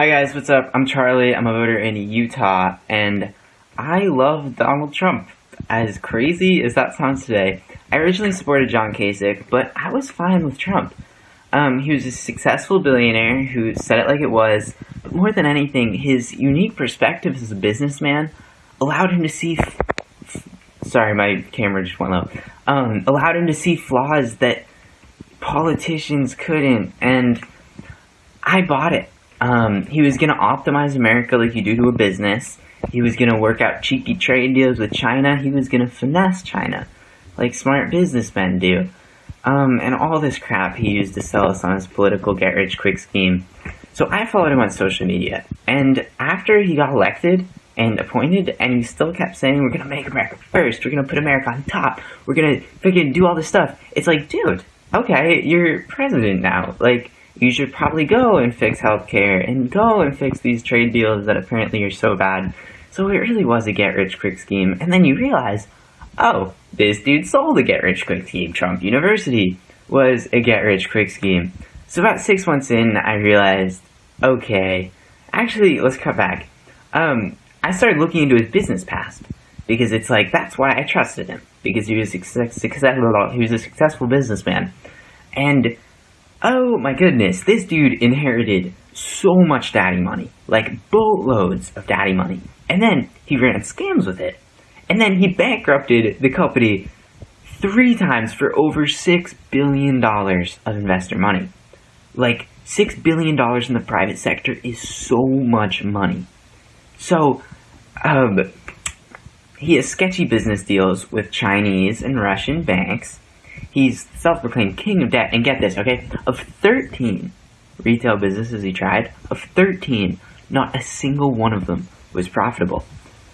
Hi guys, what's up? I'm Charlie. I'm a voter in Utah, and I love Donald Trump. As crazy as that sounds today, I originally supported John Kasich, but I was fine with Trump. Um, he was a successful billionaire who said it like it was, but more than anything, his unique perspective as a businessman allowed him to see. sorry, my camera just went low. Um, allowed him to see flaws that politicians couldn't, and I bought it. Um, he was going to optimize America like you do to a business. He was going to work out cheeky trade deals with China. He was going to finesse China like smart businessmen do. Um, and all this crap he used to sell us on his political get rich quick scheme. So I followed him on social media. And after he got elected and appointed, and he still kept saying, we're to make America first. We're to put America on top. We're to freaking do all this stuff. It's like, dude, okay, you're president now. Like, you should probably go and fix healthcare and go and fix these trade deals that apparently are so bad. So it really was a get rich quick scheme. And then you realize, oh, this dude sold a get rich quick scheme. Trump University was a get rich quick scheme. So about six months in, I realized, okay, actually, let's cut back. Um, I started looking into his business past because it's like that's why I trusted him because he was success, successful. He was a successful businessman, and oh my goodness, this dude inherited so much daddy money, like boatloads of daddy money, and then he ran scams with it, and then he bankrupted the company three times for over six billion dollars of investor money. Like six billion dollars in the private sector is so much money. So, um, he has sketchy business deals with Chinese and Russian banks. He's self-proclaimed king of debt. And get this, okay? Of 13 retail businesses he tried, of 13, not a single one of them was profitable.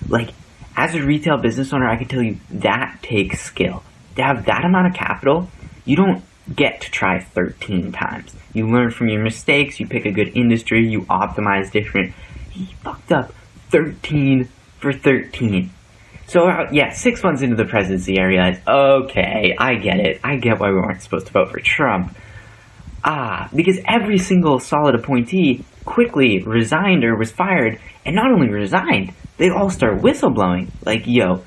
Like, as a retail business owner, I can tell you that takes skill. To have that amount of capital, you don't get to try 13 times. You learn from your mistakes, you pick a good industry, you optimize different. He fucked up 13 for 13. So, uh, yeah, six months into the presidency, I realized, okay, I get it. I get why we weren't supposed to vote for Trump. Ah, because every single solid appointee quickly resigned or was fired, and not only resigned, they all start whistleblowing. Like, yo,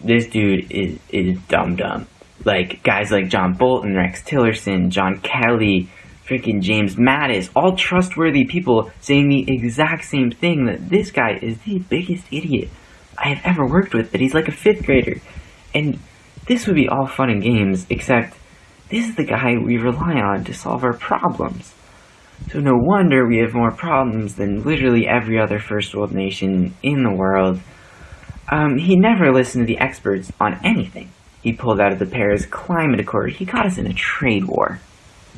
this dude is, is dumb dumb. Like, guys like John Bolton, Rex Tillerson, John Kelly, freaking James Mattis, all trustworthy people saying the exact same thing that this guy is the biggest idiot. I have ever worked with, but he's like a fifth grader. And this would be all fun and games, except this is the guy we rely on to solve our problems. So no wonder we have more problems than literally every other first world nation in the world. Um, he never listened to the experts on anything. He pulled out of the Paris Climate Accord. He got us in a trade war.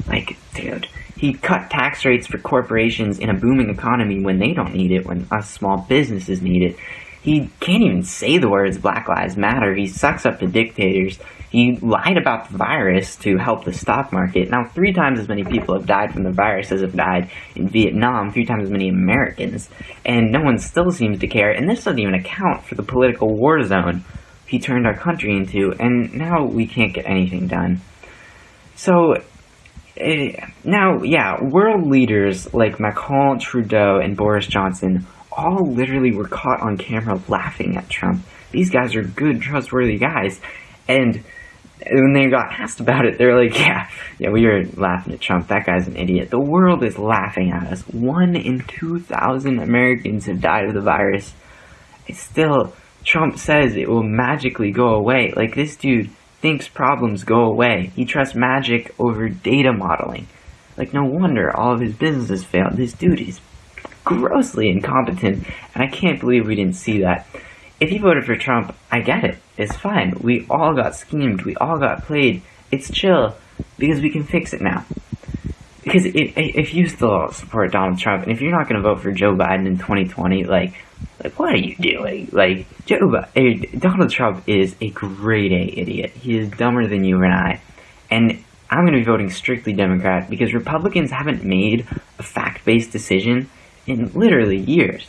Like, dude, he cut tax rates for corporations in a booming economy when they don't need it, when us small businesses need it. He can't even say the words Black Lives Matter. He sucks up to dictators. He lied about the virus to help the stock market. Now, three times as many people have died from the virus as have died in Vietnam, three times as many Americans. And no one still seems to care. And this doesn't even account for the political war zone he turned our country into. And now we can't get anything done. So, uh, now, yeah, world leaders like Macron, Trudeau, and Boris Johnson all literally were caught on camera laughing at Trump. These guys are good, trustworthy guys. And when they got asked about it, they're like, yeah, yeah, we were laughing at Trump. That guy's an idiot. The world is laughing at us. One in 2,000 Americans have died of the virus. It's still, Trump says it will magically go away. Like, this dude thinks problems go away. He trusts magic over data modeling. Like, no wonder all of his businesses failed. This dude is grossly incompetent, and I can't believe we didn't see that. If you voted for Trump, I get it. It's fine. We all got schemed. We all got played. It's chill, because we can fix it now. Because if, if you still support Donald Trump, and if you're not going to vote for Joe Biden in 2020, like, like what are you doing? Like, Joe Biden, eh, Donald Trump is a grade A idiot. He is dumber than you and I. And I'm going to be voting strictly Democrat because Republicans haven't made a fact-based decision in literally years.